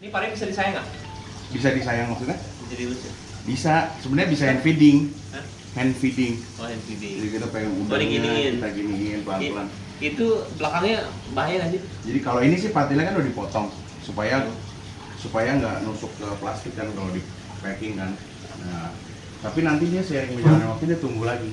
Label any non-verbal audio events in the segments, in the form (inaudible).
Ini pari bisa disayang nggak? Bisa disayang maksudnya? Jadi lucu. Bisa. Sebenarnya bisa hand feeding. Hah? Hand feeding. Oh hand feeding. Jadi kita pengen Oh, udangnya kita giniin pelan-pelan. Itu belakangnya bahaya nggak sih? Jadi kalau ini sih patilnya kan udah dipotong supaya supaya nggak nusuk ke plastik kan kalau di packing kan. Nah, tapi nantinya seiring berjalannya waktu dia tumbuh lagi.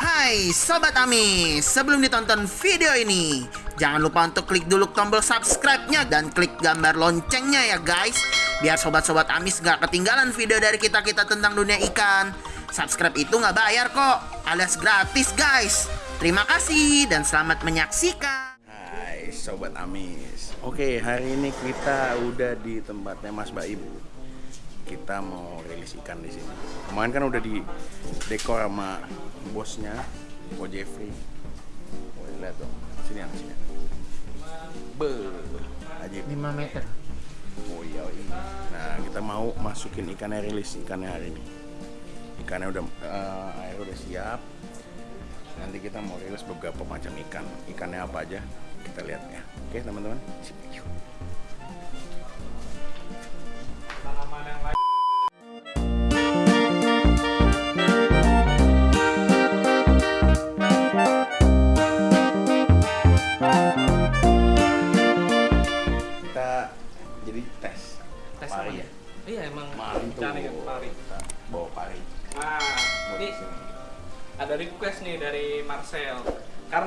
Hai Sobat Amis, sebelum ditonton video ini, jangan lupa untuk klik dulu tombol subscribe-nya dan klik gambar loncengnya ya guys. Biar Sobat-Sobat Amis gak ketinggalan video dari kita-kita tentang dunia ikan. Subscribe itu nggak bayar kok, alias gratis guys. Terima kasih dan selamat menyaksikan. Hai Sobat Amis. Oke, hari ini kita udah di tempatnya Mas Baim. Kita mau rilis ikan di sini. Kemarin kan udah di dekor sama bosnya, Ko Jeffrey. Oh, lihat dong. Sini yang sini. Be, ajib. 5 meter. Oh iya, iya. Nah, kita mau masukin ikannya rilis ikannya hari ini. Ikannya udah eh, air udah siap. Nanti kita mau rilis beberapa macam ikan. Ikannya apa aja? Kita lihat ya. Oke, teman-teman. Sip, yuk.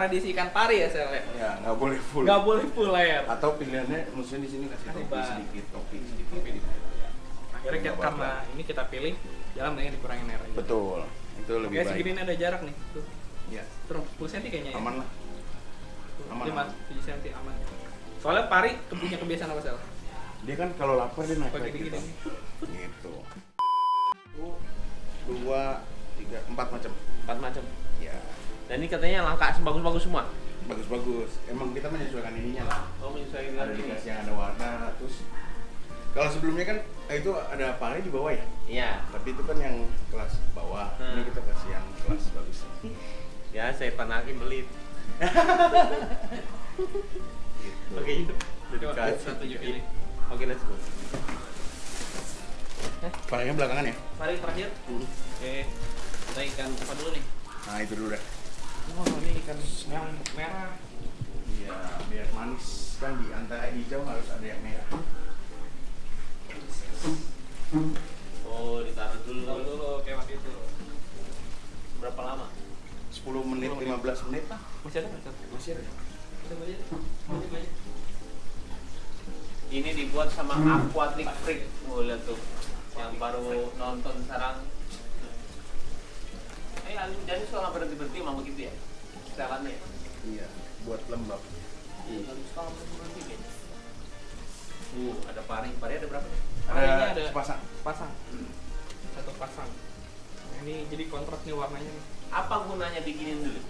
Karena diisi ikan pari ya Sel ya? Ya, nggak boleh full. Nggak boleh full layar. Atau pilihannya maksudnya di sini kasih topi sedikit, topi sedikit. Topi. Akhirnya kita, karena ini kita pilih, jalan mendingan dikurangin air aja. Betul. Itu lebih Oke, baik. segini ada jarak nih. Tuh, Ya, terus 10 cm kayaknya ya. aman lah. aman, 5 aman. 7 cm aman. Soalnya pari punya kebiasaan apa Sel? Dia kan kalau lapar dia naik gini-gini. gitu. Gitu. Satu, dua, tiga, empat macam. Empat macam. Ya, Dan ini katanya langka sebagus-bagus semua. bagus-bagus. Emang kita menyesuaikan ininya lah. Oh, menyesuaikan Ada ini. dikasih yang ada warna, terus kalau sebelumnya kan eh, itu ada pari di bawah ya. Iya. Tapi itu kan yang kelas bawah. Hmm. Ini kita kasih yang kelas bagus. (laughs) Ya, saya panakin beli. Gitu. Oke, itu. Jadi satu juga ini. Oke, let's go. Parinya belakangan ya. Mari terakhir. Oke. Kita ikan apa dulu nih? Nah itu dulu dah. Oh, ini ikan yang merah. Iya, biar manis kan di antara hijau harus ada yang merah. Oh, ditaruh dulu. Taruh dulu kayak waktu itu. Berapa lama? 10 menit, 10 menit. 15 menit lah. Masih ada? Masih ada. Ini dibuat sama Aquatic Freak. Oh, lihat tuh. Yang baru nonton sekarang. Eh, Alu jadi suka nggak berhenti-berhenti emang begitu ya? Setelannya. Iya, buat lembab. Iya, suka berhenti-berhenti kayaknya. Uh, ada pari. Pari ada berapa? nih? Ada Parinya ada sepasang. pasang. Satu pasang. Nah, ini jadi kontras nih warnanya nih. Apa gunanya bikinin dulu?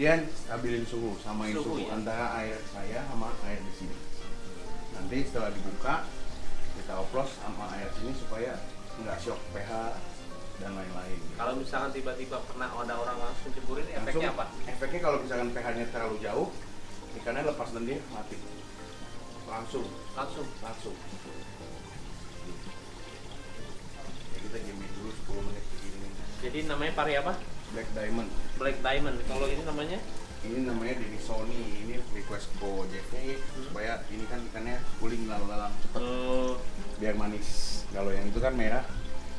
Dia stabilin suhu, samain Suhu, suhu, ya? antara air saya sama air di sini. Nanti setelah dibuka kita oplos sama air sini supaya nggak shock pH dan lain-lain. Kalau misalkan tiba-tiba pernah ada orang langsung ceburin, efeknya apa? Efeknya kalau misalkan pH-nya terlalu jauh, ikannya lepas dan dia mati. Langsung, Langsung. langsung. Ya, kita diamin dulu 10 menit begini. Jadi namanya pari apa? Black Diamond. Black Diamond. Kalau ini namanya? Ini namanya Denny Sony. Ini request Ko JV supaya ini kan ikannya cooling lalu-lalang cepet Oh, biar manis. Kalau yang itu kan merah.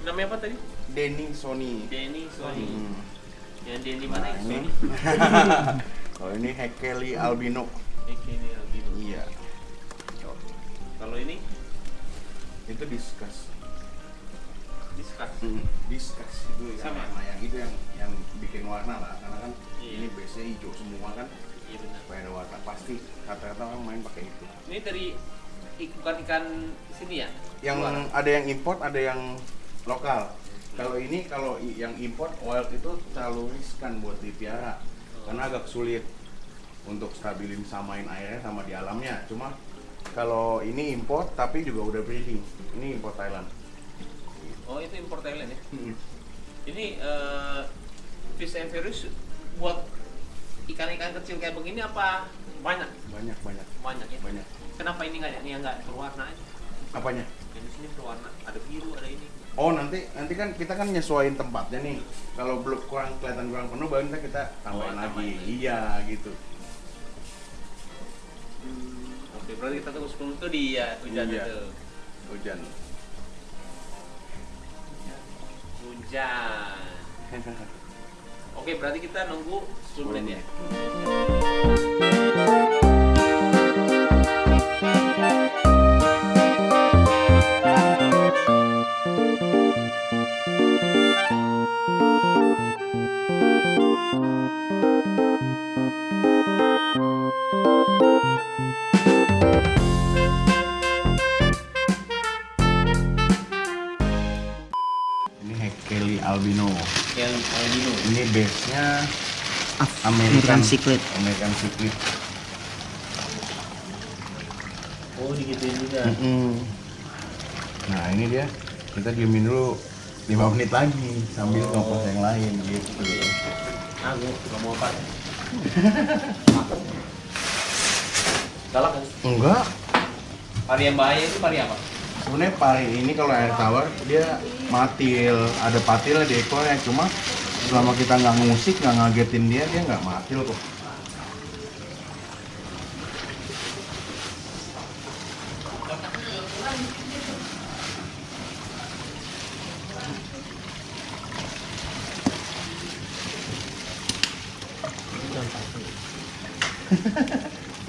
namanya apa tadi? Denny Sony. Denny Sony. Hmm. Yang Denny mana Nah, ini. Kalau (laughs) ini Hekeli albino. Ini albino. Iya. Kalau ini Itu discuss. discuss. Hmm, discuss itu yang Sama. yang itu yang yang bikin warna lah karena kan Iya. ini base nya hijau semua kan Iya benar. supaya ada warna pasti rata-rata orang main pakai itu Ini dari ik- bukan ikan sini ya? yang Luar. ada yang import ada yang lokal kalau ini kalau yang import wild itu terlalu riskan buat dipiara karena agak sulit untuk stabilin samain airnya sama di alamnya cuma kalau ini import tapi juga udah breeding ini import Thailand Oh, itu import Thailand ya? Hmm. Ini eh, fish and virus buat ikan-ikan kecil kayak begini apa banyak? banyak banyak Banyak ya? banyak Kenapa ini nggak ini nggak berwarna aja? Apanya? Yang di sini berwarna. Ada biru, ada ini. Oh nanti nanti kan kita kan nyesuaiin tempatnya nih. Kalau belum kurang kelihatan kurang penuh, baru ntar kita tambahin Oh, lagi. tambahin. Iya gitu. Oke, berarti kita tunggu 10 menit tuh dia hujan Iya. itu. Hujan. Hujan. (laughs) Oke, berarti kita nunggu 10 menit ya. American American Secret. American Secret. Oh, digituin juga. Mm-mm. Nah ini dia. Kita diemin dulu 5 menit lagi sambil Oh. ngobrol yang lain gitu. Aku nggak mau apa. (laughs) Galak kan? Enggak. Pari yang bahaya itu pari apa? Sebenarnya pari ini kalau air tawar dia matil, ada patilnya di ekornya cuma selama kita nggak ngusik nggak ngagetin dia dia nggak matil kok. (laughs)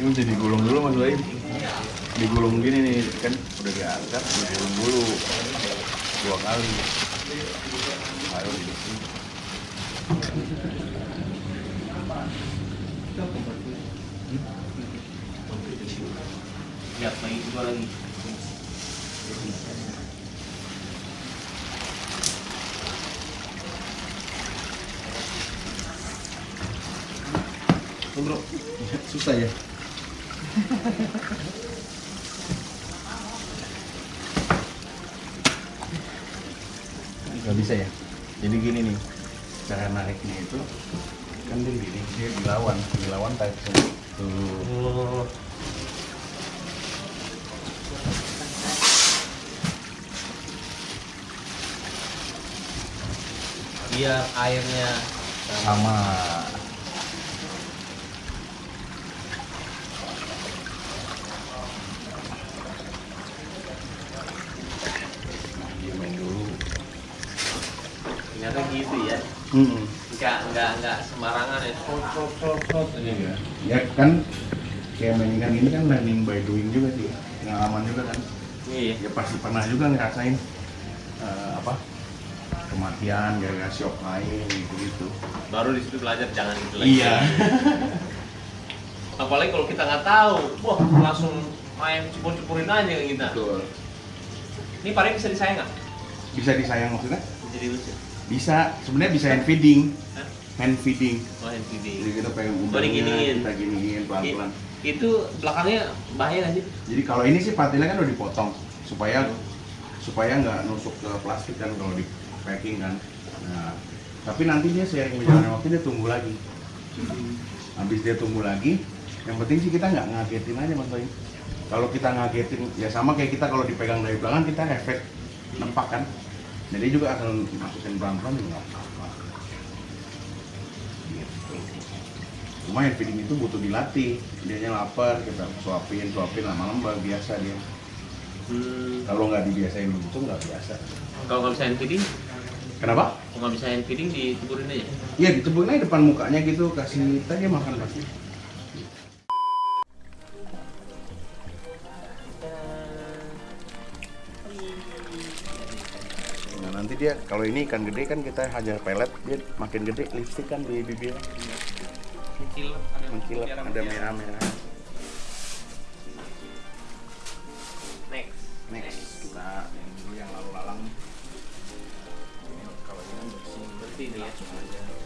Ini mesti digulung dulu mas Baim. Digulung gini nih kan udah diangkat, digulung dulu dua kali. Ayo di sini. Tuh, bro, susah ya. Gak bisa ya. Jadi gini nih, cara nariknya itu kan dia gini, dia dilawan, dilawan tarik. Tuh. Biar airnya sama diamin dulu ternyata gitu ya. Hmm. Enggak, enggak, enggak sembarangan ya. Ya. kan kayak main ikan ini kan learning by doing juga sih pengalaman juga kan Iya. ya pasti pernah juga ngerasain eh, apa kematian gara-gara shock lain gitu gitu Baru di situ belajar jangan gitu lagi. iya (laughs) Apalagi kalau kita nggak tahu, wah langsung main cepur-cepurin aja kita. betul Ini pari bisa disayang nggak? bisa disayang maksudnya Jadi lucu. Bisa sebenarnya bisa hand feeding. Hah? hand feeding. Oh, hand feeding. jadi kita pengen Oh, udangnya kita giniin pelan-pelan. Itu belakangnya bahaya nggak sih? jadi kalau ini sih patilnya kan udah dipotong supaya supaya nggak nusuk ke plastik kan kalau di packing kan. Nah tapi nanti dia seiring berjalannya waktu dia tumbuh lagi. Habis dia tumbuh lagi yang penting sih kita nggak ngagetin aja mas kalau kita ngagetin ya sama kayak kita kalau dipegang dari belakang kita efek nempak kan jadi juga akan masukin pelan-pelan juga nggak apa-apa. Gitu. Cuma hand feeding itu butuh dilatih. Dianya lapar kita suapin suapin lama-lama biasa dia. Hmm. kalau nggak dibiasain begitu nggak biasa. Kalau nggak bisa feeding, kenapa? Kalau nggak bisa feeding ditiburin aja. Iya diceburin aja depan mukanya gitu kasih tadi makan pasti dia kalau ini ikan gede kan kita hajar pelet dia makin gede lipstick kan di bibir Mengkilap, ada mengkilap ada mutiara. merah-merah. Next. Next kita yang dulu yang lalu-lalang. Ini kalau ini kan bersih. Ini ya.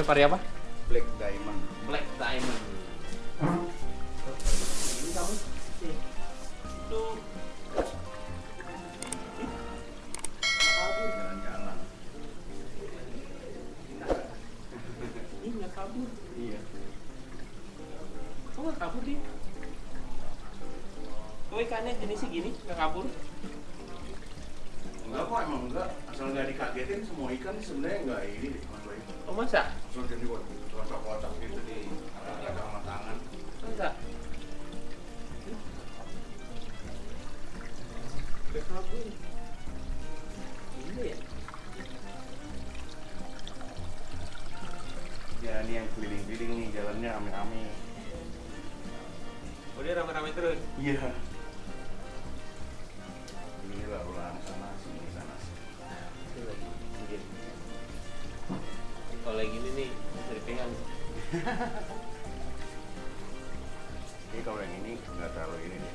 Namanya pari apa? Black Diamond. Black Diamond. Ini kamu? Tuh. Jalan-jalan. Ini nggak kabur. Iya. Kok nggak kabur dia? Kok ikannya jenisnya gini, nggak kabur? Enggak kok emang enggak. Asal nggak dikagetin semua ikan sebenarnya enggak ini deh. Oh masa? Asal jadi kotak-kotak gitu di ada sama tangan. Masa? Kabur. Iya ya? Ya ini yang keliling-keliling nih jalannya rame-rame. Oh dia rame-rame terus? Iya. Ini Kalau kayak gini nih, bisa dipegang. Ini kalau yang ini nggak terlalu ini deh.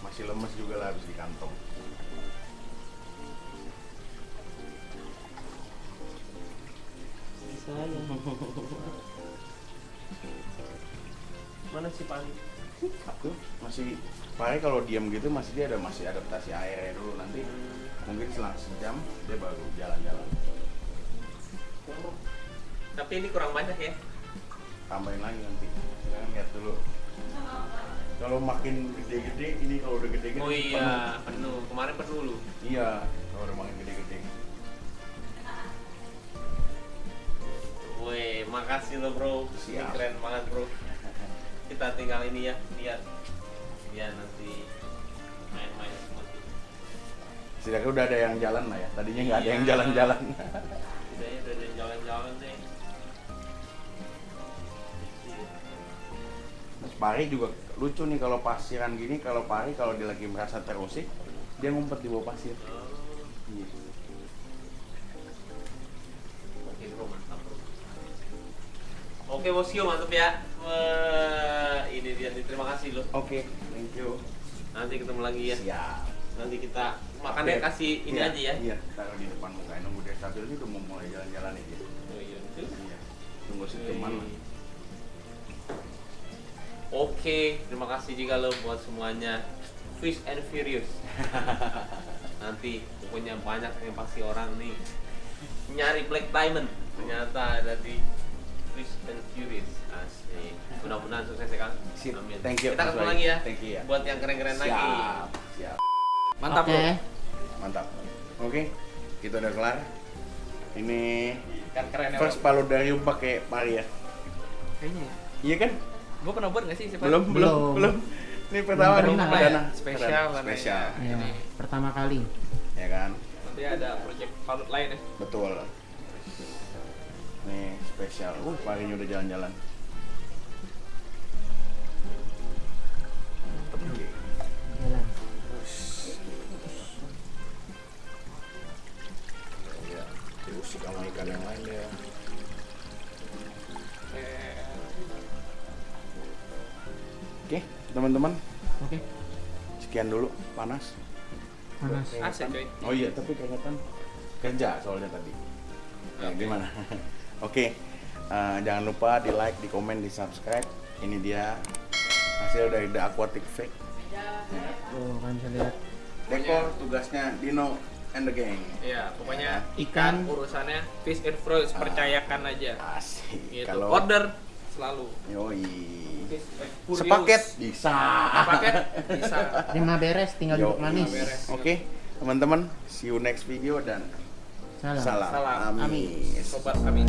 Masih lemes juga lah habis di kantong. Saya. Mana si Pani? Tuh masih Pare kalau diam gitu masih dia ada masih adaptasi airnya dulu nanti mungkin selang sejam dia baru jalan-jalan Tapi ini kurang banyak ya. tambahin lagi nanti jangan lihat dulu kalau makin gede-gede ini kalau udah gede-gede Oh iya, penuh. Kemarin penuh lu. penuh. iya kalau udah makin gede-gede Woi, makasih lo bro. Ini Siap. keren banget bro. Kita tinggal ini ya, lihat. Ya nanti main-main seperti setidaknya udah ada yang jalan lah ya tadinya nggak ada yang Iya. jalan-jalan Udah ya, udah ada jalan-jalan deh. Pari juga lucu nih kalau pasiran gini kalau Pari kalau dia lagi merasa terusik dia ngumpet di bawah pasir. Oke. Oke bosio mantap ya. Wah, ini dia nih terima kasih lo. oke thank you Nanti ketemu lagi ya. siap Nanti kita makannya kasih ini Iya, aja ya. iya taruh di depan muka nunggu dia stabil ini udah mau mulai jalan-jalan aja Oh iya. betul. iya tunggu si teman Oke, terima kasih juga lo buat semuanya. Fish and Furious. (laughs) Nanti pokoknya banyak yang pasti orang nih nyari Black Diamond. Ternyata ada di Fish and Furious. Asik. Mudah-mudahan sukses ya Kang. Amin. Thank you, Kita ketemu lagi ya. Thank you ya. Buat yang keren-keren lagi. siap siap Mantap bro. mantap oke kita udah kelar ini Kan keren ya. first paludarium pakai pari ya Kayaknya ya. iya kan Gue pernah buat gak sih? Siapa? belum belum Belum. belum ini pertama Belum nih pernah. perdana Spesial spesial Ya, pertama kali. ya kan Nanti ada project palut lain ya. betul nih spesial uh parinya udah jalan-jalan. Jalan. ya diusik sama ikan yang lain ya oke teman-teman Oke. sekian dulu panas Panas. Asik coy. oh iya tapi keringetan kerja soalnya tadi ya, gimana (laughs) oke eh, jangan lupa di like di komen di subscribe ini dia hasil dari The Aquatic Fake Tuh kan bisa lihat. dekor tugasnya Dino and the gang Iya, pokoknya Ikan. ikan urusannya fish and fruits percayakan aja. asik Gitu. kalau Order selalu. yoi Furious. sepaket bisa Sepaket bisa. Lima beres tinggal duduk manis. oke teman-teman see you next video dan Salam. salam, Salam. amis. Sobat kami.